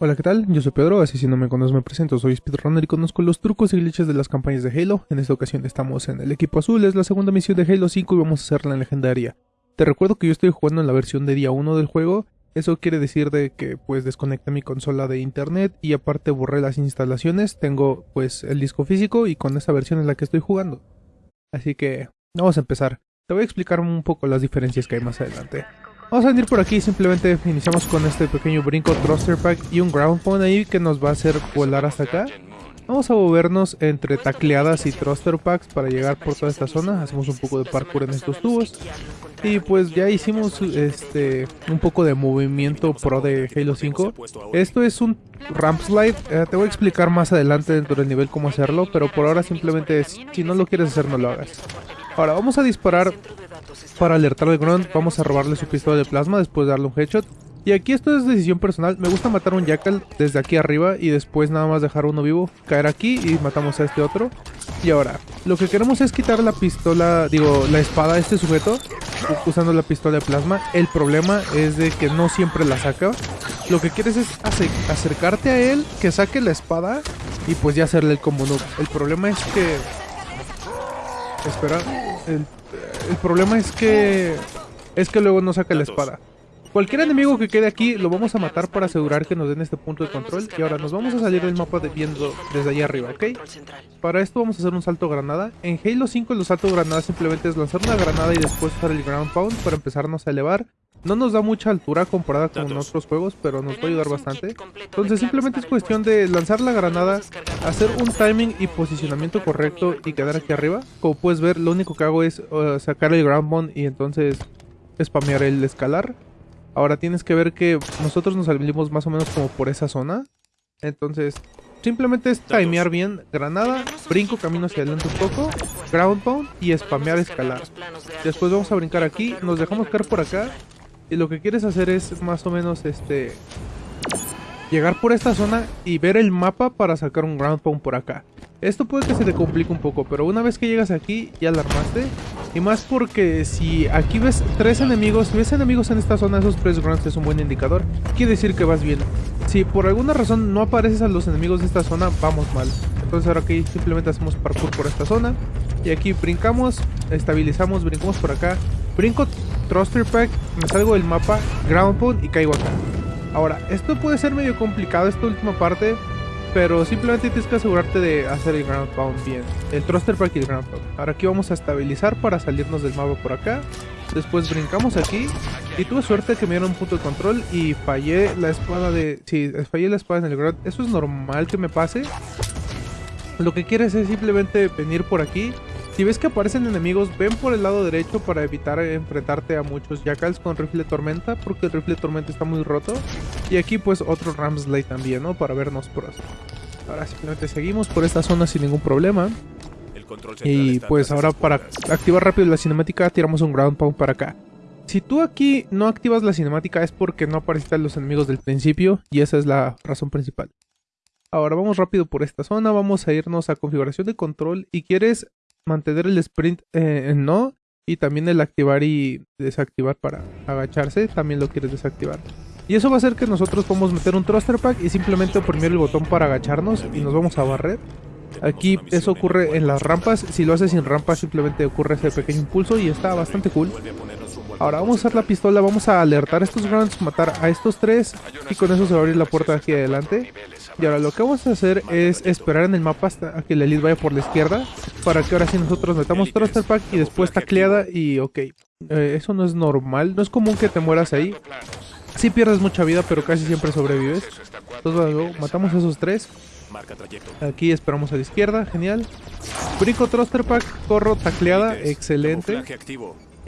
Hola, ¿qué tal? Yo soy Pedro, así si no me conoces me presento, soy speedrunner y conozco los trucos y glitches de las campañas de Halo. En esta ocasión estamos en el equipo azul, es la segunda misión de Halo 5 y vamos a hacerla en legendaria. Te recuerdo que yo estoy jugando en la versión de día 1 del juego, eso quiere decir de que pues desconecté mi consola de internet y aparte borré las instalaciones, tengo pues el disco físico y con esta versión es la que estoy jugando. Así que vamos a empezar. Te voy a explicar un poco las diferencias que hay más adelante. Vamos a venir por aquí, simplemente iniciamos con este pequeño brinco thruster pack y un ground pound ahí que nos va a hacer volar hasta acá. Vamos a movernos entre tacleadas y thruster packs para llegar por toda esta zona. Hacemos un poco de parkour en estos tubos. Y pues ya hicimos este un poco de movimiento pro de Halo 5. Esto es un ramp slide. Eh, te voy a explicar más adelante dentro del nivel cómo hacerlo. Pero por ahora simplemente si no lo quieres hacer no lo hagas. Ahora vamos a disparar para alertar al Grunt, vamos a robarle su pistola de plasma después de darle un headshot. Y aquí esto es decisión personal, me gusta matar a un Jackal desde aquí arriba y después nada más dejar uno vivo, caer aquí y matamos a este otro. Y ahora, lo que queremos es quitar la pistola, digo, la espada a este sujeto usando la pistola de plasma. El problema es de que no siempre la saca. Lo que quieres es acercarte a él, que saque la espada y pues ya hacerle el combo noob. El problema es que... Espera, el el problema es que... Es que luego no saca la espada. Cualquier enemigo que quede aquí lo vamos a matar para asegurar que nos den este punto de control. Y ahora nos vamos a salir del mapa de viendo desde allá arriba, ¿ok? Para esto vamos a hacer un salto granada. En Halo 5 el salto granada simplemente es lanzar una granada y después usar el ground pound para empezarnos a elevar. No nos da mucha altura comparada con otros juegos, pero nos va a ayudar bastante. Entonces simplemente es cuestión de lanzar la granada, hacer un timing y posicionamiento correcto y quedar aquí arriba. Como puedes ver, lo único que hago es uh, sacar el ground pound y entonces spamear el escalar. Ahora tienes que ver que nosotros nos salimos más o menos como por esa zona. Entonces, simplemente es timear bien granada, brinco, camino hacia adelante un poco, ground pound y spamear escalar. Después vamos a brincar aquí, nos dejamos caer por acá. Y lo que quieres hacer es más o menos este llegar por esta zona y ver el mapa para sacar un ground pound por acá. Esto puede que se te complique un poco, pero una vez que llegas aquí ya la armaste. Y más porque si aquí ves tres enemigos, si ves enemigos en esta zona, esos tres grounds es un buen indicador. Quiere decir que vas bien. Si por alguna razón no apareces a los enemigos de esta zona, vamos mal. Entonces ahora aquí simplemente hacemos parkour por esta zona. Y aquí brincamos, estabilizamos, brincamos por acá. Brinco Thruster Pack, me salgo del mapa, Ground Pound y caigo acá. Ahora, esto puede ser medio complicado esta última parte, pero simplemente tienes que asegurarte de hacer el ground pound bien. El thruster pack y el ground pound. Ahora aquí vamos a estabilizar para salirnos del mapa por acá. Después brincamos aquí. Y tuve suerte que me dieron un punto de control y fallé la espada de... Sí, fallé la espada en el ground. Eso es normal que me pase. Lo que quieres es simplemente venir por aquí si ves que aparecen enemigos, ven por el lado derecho para evitar enfrentarte a muchos jackals con rifle tormenta, porque el rifle tormenta está muy roto. Y aquí pues otro Ramsley también, ¿no? Para vernos por así. Ahora simplemente seguimos por esta zona sin ningún problema. Y pues ahora para activar rápido la cinemática tiramos un ground pound para acá. Si tú aquí no activas la cinemática es porque no aparecen los enemigos del principio y esa es la razón principal. Ahora vamos rápido por esta zona, vamos a irnos a configuración de control y quieres mantener el sprint eh, en no y también el activar y desactivar para agacharse, también lo quieres desactivar. Y eso va a hacer que nosotros podamos meter un thruster pack y simplemente oprimir el botón para agacharnos y nos vamos a barrer. Aquí eso ocurre en las rampas, si lo haces sin rampas simplemente ocurre ese pequeño impulso y está bastante cool. Ahora vamos a usar la pistola, vamos a alertar a estos grounds, matar a estos tres y con eso se va a abrir la puerta aquí adelante. Y ahora lo que vamos a hacer es esperar en el mapa hasta que la elite vaya por la izquierda. Para que ahora sí nosotros metamos Thruster Pack y después tacleada y ok. Eh, eso no es normal, no es común que te mueras ahí. Sí pierdes mucha vida, pero casi siempre sobrevives. Entonces matamos a esos tres. Aquí esperamos a la izquierda, genial. Brinco Thruster Pack, corro tacleada, excelente.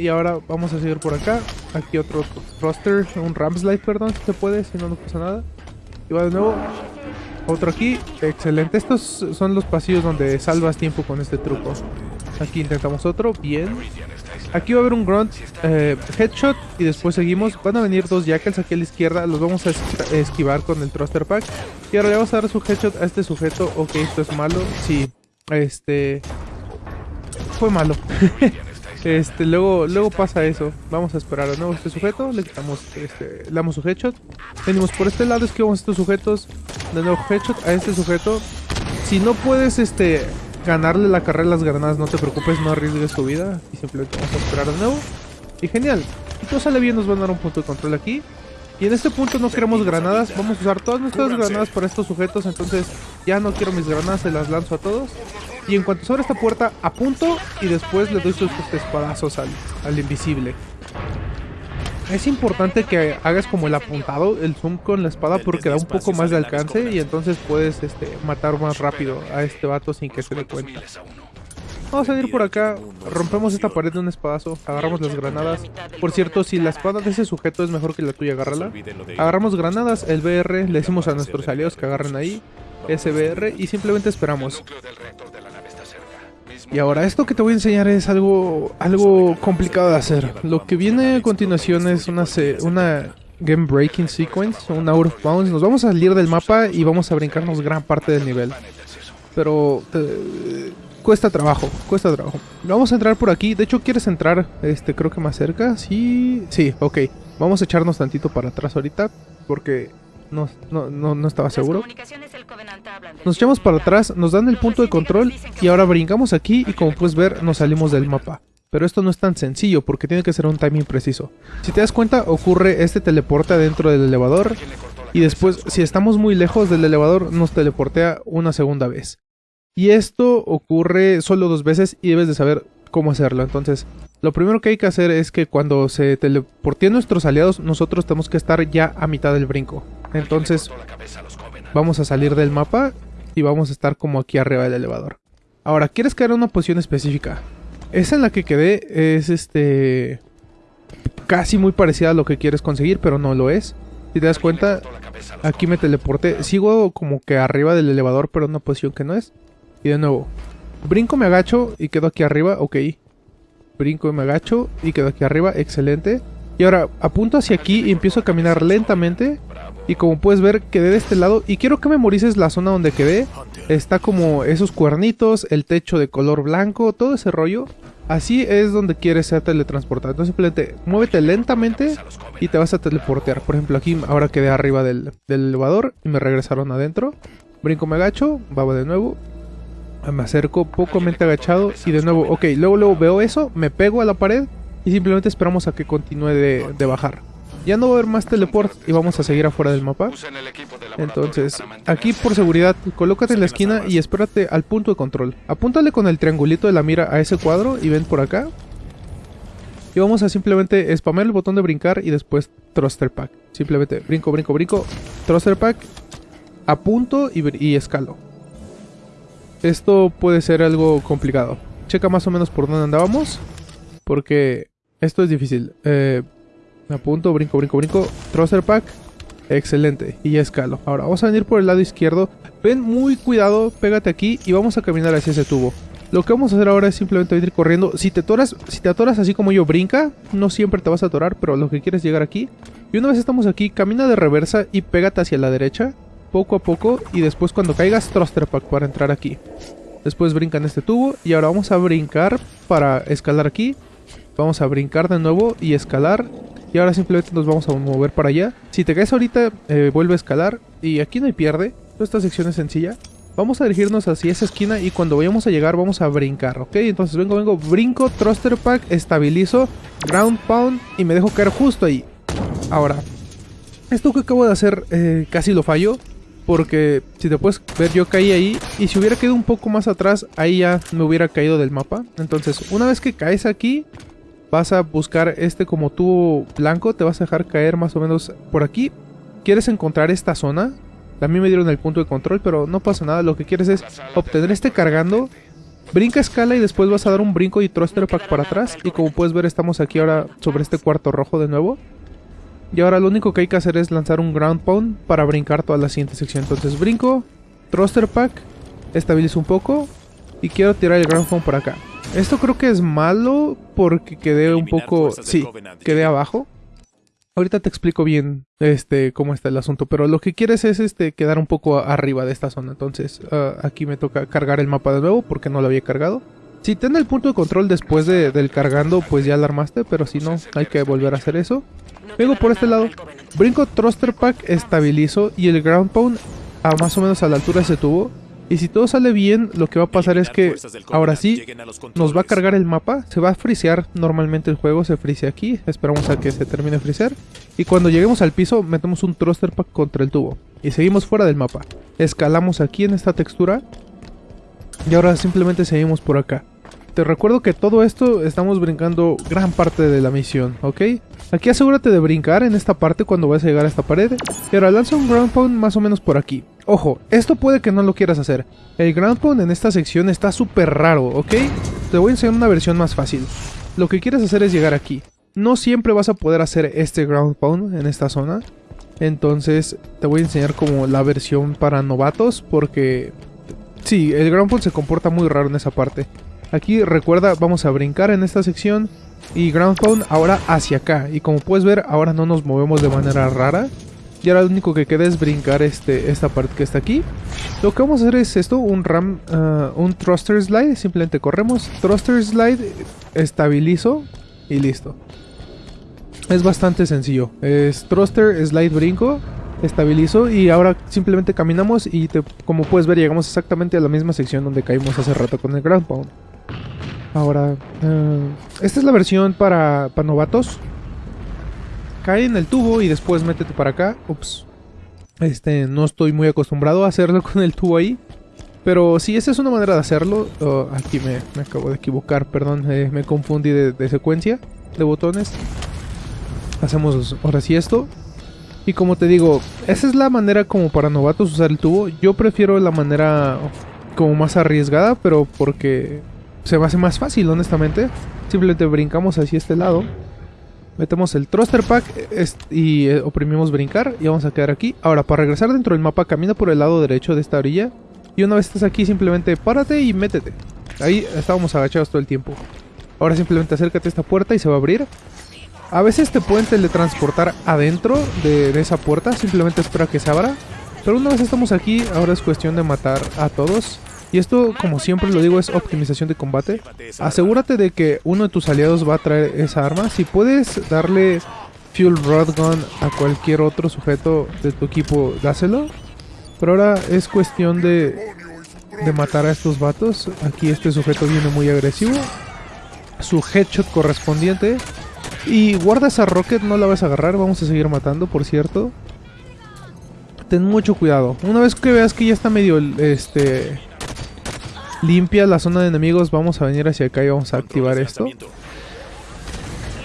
Y ahora vamos a seguir por acá. Aquí otro thruster, un Ramslide, perdón, si se puede, si no, no pasa nada. Y va de nuevo. Otro aquí. Excelente. Estos son los pasillos donde salvas tiempo con este truco. Aquí intentamos otro. Bien. Aquí va a haber un grunt eh, headshot y después seguimos. Van a venir dos jackals aquí a la izquierda. Los vamos a esquivar con el thruster pack. Y ahora le vamos a dar su headshot a este sujeto. Ok, esto es malo. Sí. Este... Fue malo. Este, luego, luego pasa eso. Vamos a esperar de nuevo a este sujeto. Le quitamos, este, le damos su headshot. Venimos por este lado, esquivamos estos sujetos. De nuevo headshot a este sujeto. Si no puedes, este, ganarle la carrera a las granadas, no te preocupes, no arriesgues tu vida. Y simplemente vamos a esperar de nuevo. Y genial. Si todo sale bien, nos van a dar un punto de control aquí. Y en este punto no queremos granadas, vamos a usar todas nuestras granadas para estos sujetos, entonces ya no quiero mis granadas, se las lanzo a todos. Y en cuanto se abre esta puerta, apunto y después le doy sus espadazos al, al invisible. Es importante que hagas como el apuntado, el zoom con la espada porque da un poco más de alcance y entonces puedes este, matar más rápido a este vato sin que se dé cuenta. Vamos a ir por acá, rompemos esta pared de un espadazo, agarramos las granadas. Por cierto, si la espada de ese sujeto es mejor que la tuya, agárrala. Agarramos granadas, el BR, le decimos a nuestros aliados que agarren ahí, SBR, y simplemente esperamos. Y ahora, esto que te voy a enseñar es algo, algo complicado de hacer. Lo que viene a continuación es una, una Game Breaking Sequence, un Out of Bounds. Nos vamos a salir del mapa y vamos a brincarnos gran parte del nivel. Pero cuesta trabajo, cuesta trabajo. Vamos a entrar por aquí. De hecho, ¿quieres entrar? Este, creo que más cerca. Sí, sí, ok. Vamos a echarnos tantito para atrás ahorita. Porque no, no, no, no estaba seguro. Nos echamos para atrás, nos dan el punto de control y ahora brincamos aquí y como puedes ver nos salimos del mapa. Pero esto no es tan sencillo porque tiene que ser un timing preciso. Si te das cuenta ocurre este teleporte dentro del elevador y después si estamos muy lejos del elevador nos teleportea una segunda vez. Y esto ocurre solo dos veces y debes de saber cómo hacerlo. Entonces, lo primero que hay que hacer es que cuando se teleporten nuestros aliados, nosotros tenemos que estar ya a mitad del brinco. Entonces, vamos a salir del mapa y vamos a estar como aquí arriba del elevador. Ahora, ¿quieres caer en una posición específica? Esa en la que quedé es este... Casi muy parecida a lo que quieres conseguir, pero no lo es. Si te das cuenta, aquí me teleporté. Sigo como que arriba del elevador, pero en una posición que no es. Y de nuevo, brinco, me agacho y quedo aquí arriba, ok. Brinco me agacho y quedo aquí arriba, excelente. Y ahora apunto hacia aquí y empiezo a caminar lentamente. Y como puedes ver, quedé de este lado. Y quiero que memorices la zona donde quedé. Está como esos cuernitos, el techo de color blanco, todo ese rollo. Así es donde quieres ser teletransportado. Entonces simplemente muévete lentamente y te vas a teleportear. Por ejemplo, aquí ahora quedé arriba del, elevador y me regresaron adentro. Brinco, me agacho, baba de nuevo me acerco pocamente agachado y de nuevo, ok, luego luego veo eso, me pego a la pared y simplemente esperamos a que continúe de, bajar. Ya no va a haber más teleport y vamos a seguir afuera del mapa. Entonces, aquí por seguridad, colócate en la esquina y espérate al punto de control. Apúntale con el triangulito de la mira a ese cuadro y ven por acá. Y vamos a simplemente spamear el botón de brincar y después thruster pack. Simplemente brinco, brinco, brinco, thruster pack, apunto y, y escalo. Esto puede ser algo complicado. Checa más o menos por dónde andábamos. Porque esto es difícil. Eh, apunto, brinco, brinco, brinco. Thruster pack. Excelente. Y ya escalo. Ahora vamos a venir por el lado izquierdo. Ven muy cuidado, pégate aquí y vamos a caminar hacia ese tubo. Lo que vamos a hacer ahora es simplemente ir corriendo. Si te atoras, si te atoras así como yo, brinca. No siempre te vas a atorar, pero lo que quieres es llegar aquí. Y una vez estamos aquí, camina de reversa y pégate hacia la derecha poco a poco y después cuando caigas thruster pack para entrar aquí. Después brinca en este tubo y ahora vamos a brincar para escalar aquí. Vamos a brincar de nuevo y escalar. Y ahora simplemente nos vamos a mover para allá. Si te caes ahorita, eh, vuelve a escalar. Y aquí no hay pierde. Esta sección es sencilla. Vamos a dirigirnos hacia esa esquina y cuando vayamos a llegar vamos a brincar, ¿ok? Entonces vengo, vengo, brinco, thruster pack, estabilizo, ground pound y me dejo caer justo ahí. Ahora, esto que acabo de hacer eh, casi lo fallo. Porque si te puedes ver yo caí ahí y si hubiera quedado un poco más atrás ahí ya me hubiera caído del mapa. Entonces una vez que caes aquí vas a buscar este como tubo blanco, te vas a dejar caer más o menos por aquí. ¿Quieres encontrar esta zona? A mí me dieron el punto de control pero no pasa nada, lo que quieres es obtener este cargando. Brinca escala y después vas a dar un brinco y thruster pack para atrás y como puedes ver estamos aquí ahora sobre este cuarto rojo de nuevo. Y ahora lo único que hay que hacer es lanzar un ground pound para brincar toda la siguiente sección. Entonces brinco, thruster pack, estabilizo un poco y quiero tirar el ground pound por acá. Esto creo que es malo porque quedé un poco... Sí, quedé abajo. Ahorita te explico bien este cómo está el asunto, pero lo que quieres es este quedar un poco arriba de esta zona. Entonces ah, aquí me toca cargar el mapa de nuevo porque no lo había cargado. Si ten el punto de control después de, del cargando, pues ya alarmaste, pero si no, hay que volver a hacer eso. Vengo por este lado, brinco Thruster Pack, estabilizo y el Ground Pound a más o menos a la altura de ese tubo. Y si todo sale bien, lo que va a pasar es que ahora sí nos va a cargar el mapa, se va a frisear normalmente el juego, se frisea aquí, esperamos a que se termine de frisear. Y cuando lleguemos al piso, metemos un thruster pack contra el tubo. Y seguimos fuera del mapa. Escalamos aquí en esta textura. Y ahora simplemente seguimos por acá. Te recuerdo que todo esto estamos brincando gran parte de la misión, ¿ok? Aquí asegúrate de brincar en esta parte cuando vayas a llegar a esta pared. Y ahora lanza un ground pound más o menos por aquí. Ojo, esto puede que no lo quieras hacer. El ground pound en esta sección está súper raro, ¿ok? Te voy a enseñar una versión más fácil. Lo que quieres hacer es llegar aquí. No siempre vas a poder hacer este ground pound en esta zona. Entonces te voy a enseñar como la versión para novatos porque... Sí, el ground pound se comporta muy raro en esa parte. Aquí recuerda, vamos a brincar en esta sección y ground pound ahora hacia acá. Y como puedes ver, ahora no nos movemos de manera rara. Y ahora lo único que queda es brincar este, esta parte que está aquí. Lo que vamos a hacer es esto, un ram, uh, un thruster slide. Simplemente corremos, thruster slide, estabilizo y listo. Es bastante sencillo. Es thruster, slide, brinco, estabilizo y ahora simplemente caminamos y como puedes ver llegamos exactamente a la misma sección donde caímos hace rato con el ground pound. Ahora, uh, esta es la versión para, para novatos. Cae en el tubo y después métete para acá. Ups. Este, no estoy muy acostumbrado a hacerlo con el tubo ahí. Pero si esa es una manera de hacerlo. Oh, aquí me, me, acabo de equivocar, perdón. Eh, me confundí de, de, secuencia de botones. Hacemos ahora sí esto. Y como te digo, esa es la manera como para novatos usar el tubo. Yo prefiero la manera como más arriesgada, pero porque se me hace más fácil, honestamente. Simplemente brincamos hacia este lado. Metemos el thruster pack y eh, oprimimos brincar y vamos a quedar aquí. Ahora, para regresar dentro del mapa, camina por el lado derecho de esta orilla. Y una vez estás aquí, simplemente párate y métete. Ahí estábamos agachados todo el tiempo. Ahora simplemente acércate a esta puerta y se va a abrir. A veces te pueden teletransportar adentro de, de esa puerta, simplemente espera que se abra. Pero una vez estamos aquí, ahora es cuestión de matar a todos. Y esto, como siempre lo digo, es optimización de combate. Asegúrate de que uno de tus aliados va a traer esa arma. Si puedes darle Fuel Rod Gun a cualquier otro sujeto de tu equipo, dáselo. Pero ahora es cuestión de, de matar a estos vatos. Aquí este sujeto viene muy agresivo. Su headshot correspondiente. Y guarda esa rocket, no la vas a agarrar. Vamos a seguir matando, por cierto. Ten mucho cuidado. Una vez que veas que ya está medio este limpia la zona de enemigos, vamos a venir hacia acá y vamos a activar esto.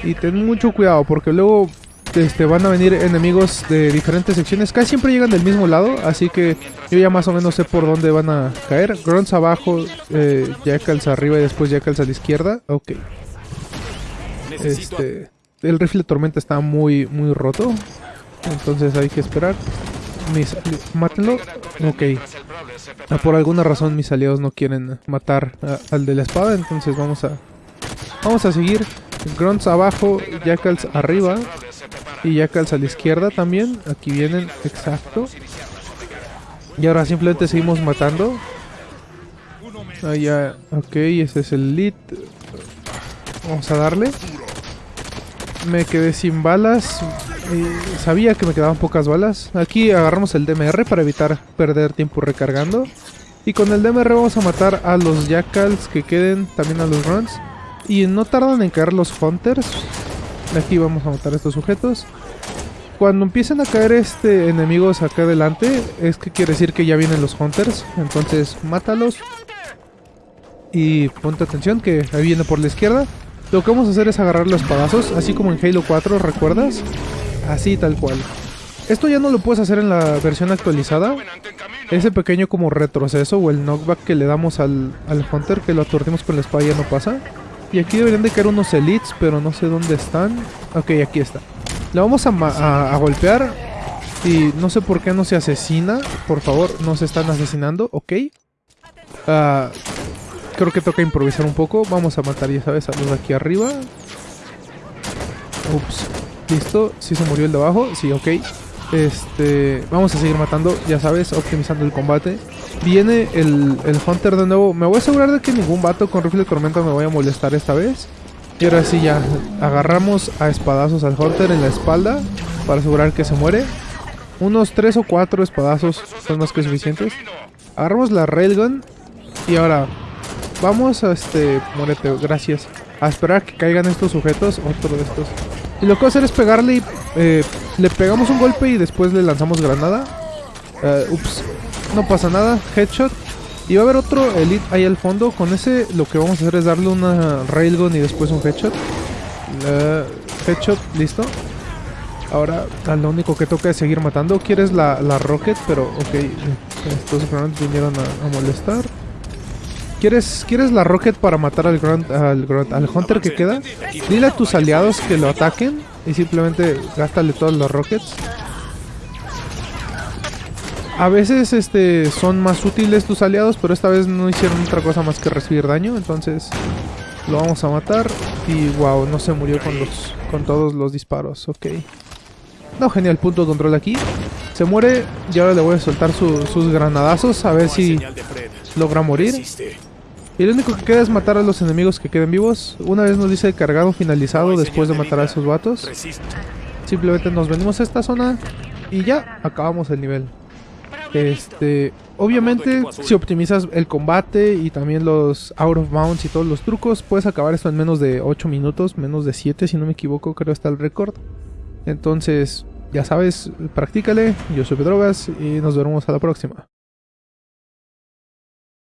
Y ten mucho cuidado porque luego este, van a venir enemigos de diferentes secciones. Casi siempre llegan del mismo lado, así que yo ya más o menos sé por dónde van a caer. Grunts abajo, eh, Jackals arriba y después Jackals a la izquierda. Ok. Este, el rifle de tormenta está muy, muy roto. Entonces hay que esperar. Mis, mátenlo. Ok. Ah, por alguna razón mis aliados no quieren matar al de la espada, entonces vamos a vamos a seguir. Grunts abajo, Jackals arriba y Jackals a la izquierda también. Aquí vienen, exacto. Y ahora simplemente seguimos matando. Ah, ya, ok, ese es el lead. Vamos a darle. Me quedé sin balas. Sabía que me quedaban pocas balas. Aquí agarramos el DMR para evitar perder tiempo recargando. Y con el DMR vamos a matar a los Jackals que queden, también a los Runs. Y no tardan en caer los Hunters. Aquí vamos a matar a estos sujetos. Cuando empiecen a caer este enemigos acá adelante, es que quiere decir que ya vienen los Hunters. Entonces, mátalos. Y ponte atención que ahí viene por la izquierda. Lo que vamos a hacer es agarrar los espadazos, así como en Halo 4, ¿recuerdas? Así tal cual. Esto ya no lo puedes hacer en la versión actualizada. Ese pequeño como retroceso o el knockback que le damos al, al Hunter, que lo aturdimos con la espada ya no pasa. Y aquí deberían de caer unos elites, pero no sé dónde están. Ok, aquí está. Le vamos a, a, golpear. Y no sé por qué no se asesina. Por favor, no se están asesinando. Ok. Uh, creo que toca improvisar un poco. Vamos a matar, ya sabes, a los de aquí arriba. Ups. Listo. ¿Sí se murió el de abajo? Sí, ok. Este, vamos a seguir matando, ya sabes, optimizando el combate. Viene el, el Hunter de nuevo. Me voy a asegurar de que ningún vato con rifle de tormenta me vaya a molestar esta vez. Y ahora sí ya, agarramos a espadazos al Hunter en la espalda para asegurar que se muere. Unos 3 o 4 espadazos son más que suficientes. Agarramos la Railgun y ahora vamos a este... Muérete, gracias. A esperar que caigan estos sujetos, otro de estos. Y lo que voy a hacer es pegarle y... Eh, le pegamos un golpe y después le lanzamos granada. Uh, ups, no pasa nada. Headshot. Y va a haber otro Elite ahí al fondo. Con ese lo que vamos a hacer es darle una Railgun y después un Headshot. Uh, headshot, listo. Ahora lo único que toca es seguir matando. Quieres la, la Rocket, pero ok. Estos grandes vinieron a molestar. ¿Quieres, ¿Quieres la Rocket para matar al, Grunt, al, Grunt, al Hunter que queda? Dile a tus aliados que lo ataquen y simplemente gástale todos los Rockets. A veces este, son más útiles tus aliados, pero esta vez no hicieron otra cosa más que recibir daño, entonces lo vamos a matar. Y wow, no se murió con, los, con todos los disparos, ok. No, genial, punto de control aquí. Se muere y ahora le voy a soltar sus granadazos a ver si logra morir. Y lo único que queda es matar a los enemigos que queden vivos. Una vez nos dice cargado finalizado después de matar a esos vatos. Simplemente nos venimos a esta zona y ya acabamos el nivel. Este, obviamente, si optimizas el combate y también los out of bounds y todos los trucos, puedes acabar esto en menos de 8 minutos, menos de 7 si no me equivoco, creo está el récord. Entonces, ya sabes, practícale. Yo soy Pedrogas y nos veremos a la próxima.